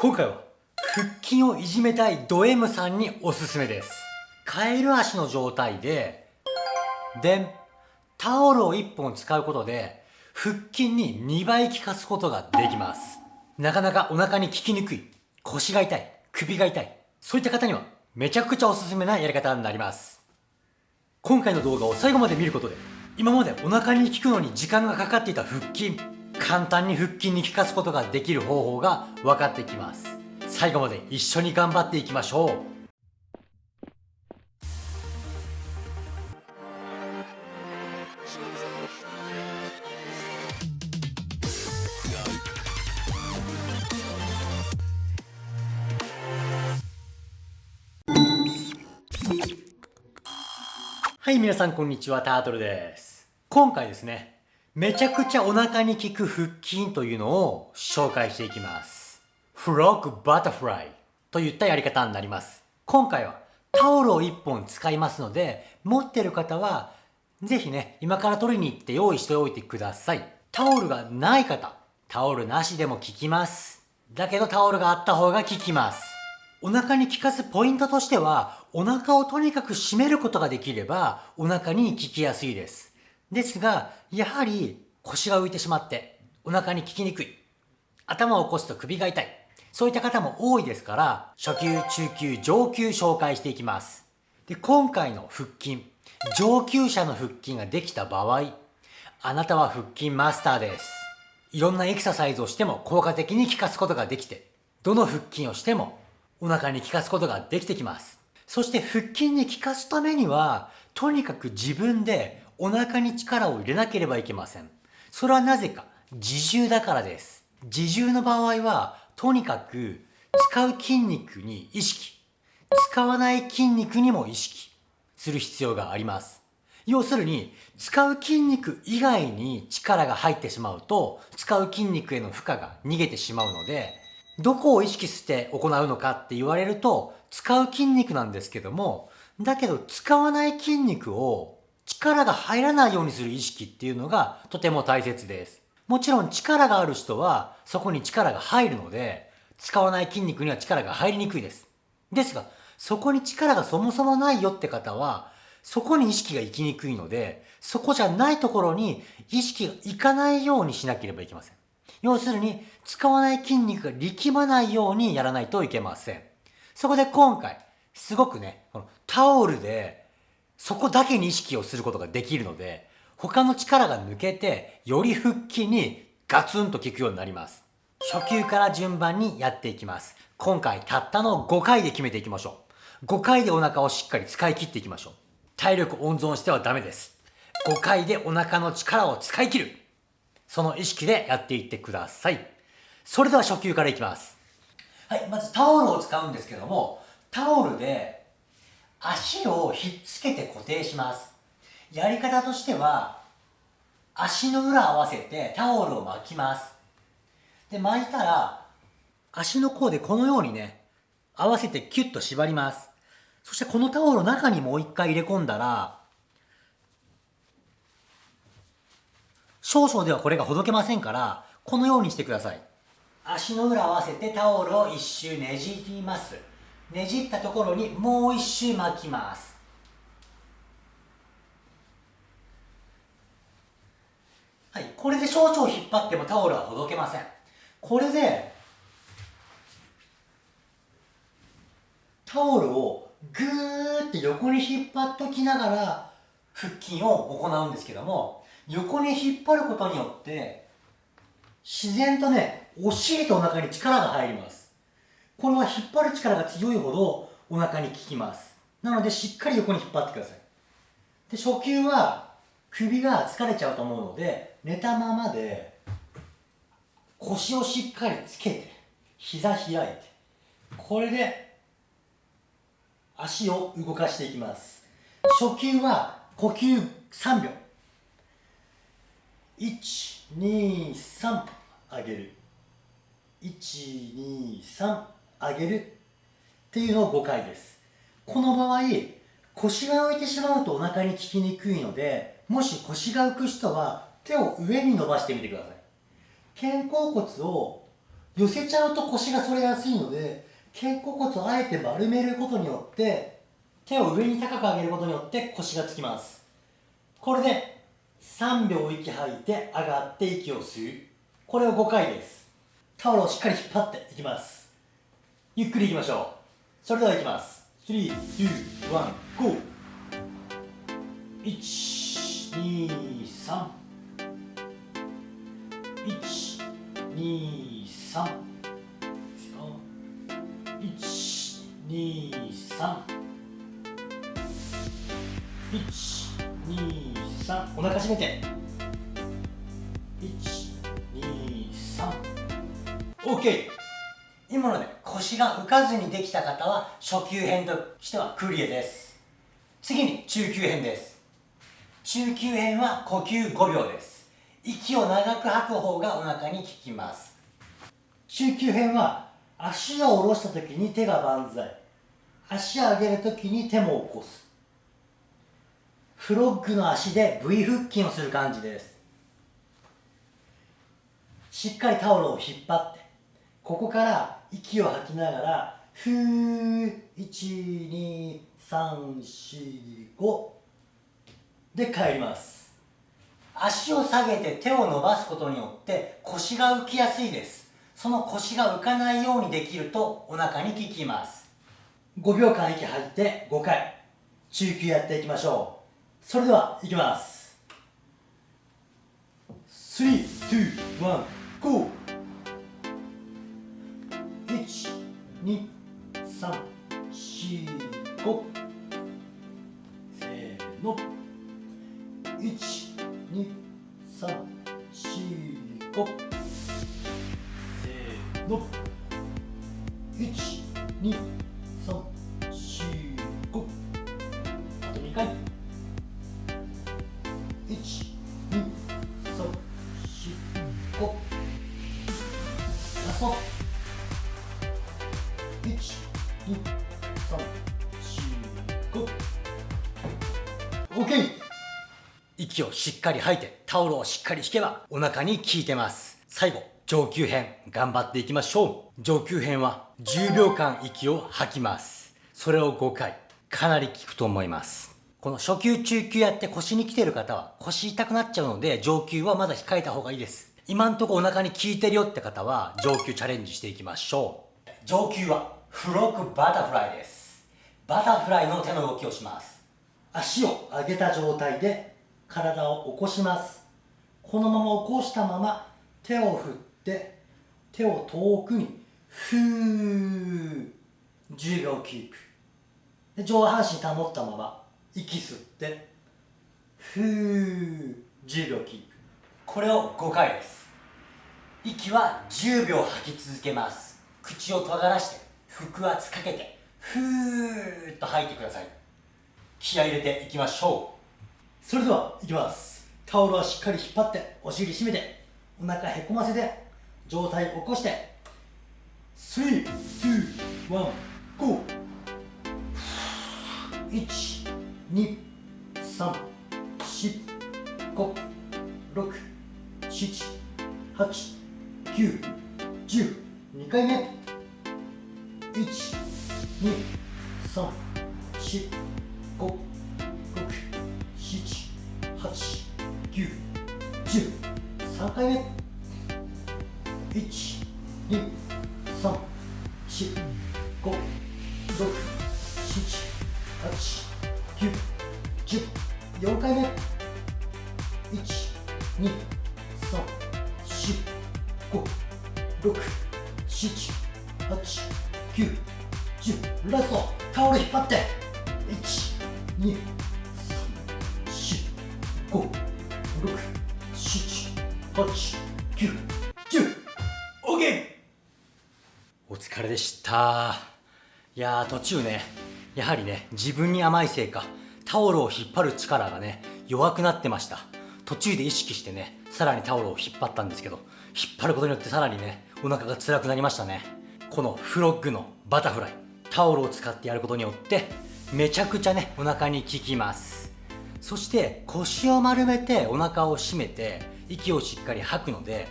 今回は腹筋をいじめたいド M さんにおすすめです。カエル足の状態ででタオルを1本使うことで腹筋に2倍効かすことができます。なかなかお腹に効きにくい。腰が痛い。首が痛い。そういった方にはめちゃくちゃおすすめなやり方になります。今回の動画を最後まで見ることで今までお腹に効くのに時間がかかっていた腹筋簡単に腹筋に効かすことができる方法が分かってきます。最後まで一緒に頑張っていきましょう。はい、皆さんこんにちは、タートルです。今回ですね、めちゃくちゃお腹に効く腹筋というのを紹介していきます。フロッグバタフライといったやり方になります。今回はタオルを1本使いますので、持ってる方はぜひね、今から取りに行って用意しておいてください。タオルがない方、タオルなしでも効きます。だけどタオルがあった方が効きます。お腹に効かすポイントとしては、お腹をとにかく締めることができれば、お腹に効きやすいです。ですが、やはり腰が浮いてしまって、お腹に効きにくい。頭を起こすと首が痛い。そういった方も多いですから、初級、中級、上級紹介していきます。で、今回の腹筋、上級者の腹筋ができた場合、あなたは腹筋マスターです。いろんなエクササイズをしても効果的に効かすことができて、どの腹筋をしてもお腹に効かすことができてきます。そして腹筋に効かすためには、とにかく自分でお腹に力を入れなければいけません。それはなぜか、自重だからです。自重の場合は、とにかく使う筋肉に意識、使わない筋肉にも意識する必要があります。要するに、使う筋肉以外に力が入ってしまうと、使う筋肉への負荷が逃げてしまうので、どこを意識して行うのかって言われると、使う筋肉なんですけども、だけど使わない筋肉を力が入らないようにする意識っていうのがとても大切です。もちろん力がある人はそこに力が入るので、使わない筋肉には力が入りにくいです。ですが、そこに力がそもそもないよって方は、そこに意識が行きにくいので、そこじゃないところに意識が行かないようにしなければいけません。要するに、使わない筋肉が力まないようにやらないといけません。そこで今回、すごくね、このタオルで、そこだけに意識をすることができるので、他の力が抜けて、より腹筋にガツンと効くようになります。初級から順番にやっていきます。今回たったの5回で決めていきましょう。5回でお腹をしっかり使い切っていきましょう。体力温存してはダメです。5回でお腹の力を使い切る。その意識でやっていってください。それでは初級からいきます。はい、まずタオルを使うんですけども、タオルで足をひっつけて固定します。やり方としては、足の裏合わせてタオルを巻きます。で、巻いたら、足の甲でこのようにね、合わせてキュッと縛ります。そしてこのタオルを中にもう一回入れ込んだら、少々ではこれがほどけませんから、このようにしてください。足の裏合わせてタオルを一周ねじります。ねじったところにもう一周巻きます。はい、これで少々引っ張ってもタオルはほどけません。これで、タオルをぐーって横に引っ張っときながら腹筋を行うんですけども、横に引っ張ることによって、自然とね、お尻とお腹に力が入ります。これは引っ張る力が強いほどお腹に効きます。なのでしっかり横に引っ張ってください。で、初級は首が疲れちゃうと思うので、寝たままで腰をしっかりつけて、膝開いて、これで足を動かしていきます。初級は呼吸3秒。123上げる123上げるっていうのを5回です。この場合腰が浮いてしまうとお腹に効きにくいのでもし腰が浮く人は手を上に伸ばしてみてください。肩甲骨を寄せちゃうと腰が反れやすいので肩甲骨をあえて丸めることによって手を上に高く上げることによって腰がつきます。これで3秒息吐いて上がって息を吸う。これを5回です。タオルをしっかり引っ張っていきます。ゆっくりいきましょう。それではいきます。321 GO 123 123 123 123お腹締めて。123OK 今ので。腰が浮かずにできた方は初級編としてはクリアです。次に中級編です。中級編は呼吸5秒です。息を長く吐く方がお腹に効きます。中級編は足を下ろした時に手が万歳。足を上げる時に手も起こす。フロッグの足で V 腹筋をする感じです。しっかりタオルを引っ張ってここから息を吐きながらふー1234 5で帰ります。足を下げて手を伸ばすことによって腰が浮きやすいです。その腰が浮かないようにできるとお腹に効きます。5秒間息吐いて5回。中級やっていきましょう。それではいきます。3、2、1、GO! 12345せーの。1、2、3、4、5せーの。1、2、息をしっかり吐いてタオルをしっかり引けばお腹に効いてます。最後上級編頑張っていきましょう。上級編は10秒間息を吐きます。それを5回かなり効くと思います。この初級中級やって腰に来てる方は腰痛くなっちゃうので上級はまだ控えた方がいいです。今んとこお腹に効いてるよって方は上級チャレンジしていきましょう。上級はフロッグバタフライです。バタフライの手の動きをします。足を上げた状態で体を起こします。このまま起こしたまま手を振って手を遠くにふー10秒キープ。で上半身保ったまま息吸ってふー10秒キープ。これを5回です。息は10秒吐き続けます。口を尖らして腹圧かけてふーっと吐いてください。気合入れていきましょう。それではいきます。タオルはしっかり引っ張ってお尻締めてお腹へこませて上体起こして。3、2、1、GO 1、2、3、4、5、6、七、八、九、十、二回目。一、二、三、四、五、六、七、八、九、十、三回目。一、二、三、四、五、六、七、八、九、十、四回目。一、二、3、4、5、6、7、8、9、10ラストタオル引っ張って1、2、3、4、5、6、7、8、9、10 OK! お疲れでした。いやー途中ねやはりね自分に甘いせいかタオルを引っ張る力がね弱くなってました。途中で意識してねさらにタオルを引っ張ったんですけど引っ張ることによってさらにねお腹が辛くなりましたね。このフロッグのバタフライタオルを使ってやることによってめちゃくちゃねお腹に効きます。そして腰を丸めてお腹を締めて息をしっかり吐くので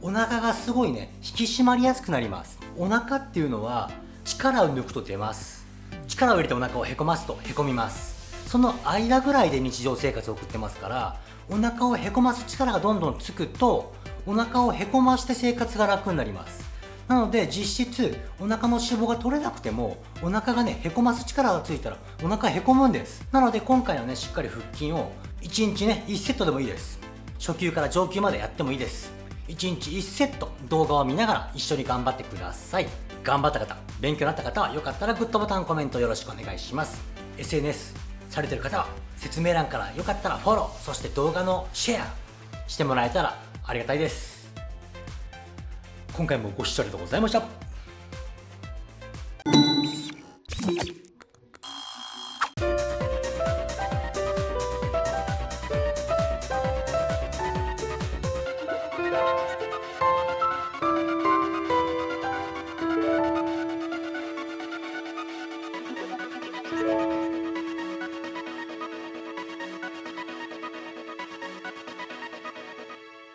お腹がすごいね引き締まりやすくなります。お腹っていうのは力を抜くと出ます。力を入れてお腹をへこますとへこみます。その間ぐらいで日常生活を送ってますからお腹をへこます力がどんどんつくとお腹をへこまして生活が楽になります。なので実質お腹の脂肪が取れなくてもお腹がねへこます力がついたらお腹へこむんです。なので今回のねしっかり腹筋を1日ね1セットでもいいです。初級から上級までやってもいいです。1日1セット動画を見ながら一緒に頑張ってください。頑張った方勉強になった方はよかったらグッドボタンコメントよろしくお願いします。SNS されてる方は説明欄からよかったらフォローそして動画のシェアしてもらえたらありがたいです。今回もご視聴ありがとうございました。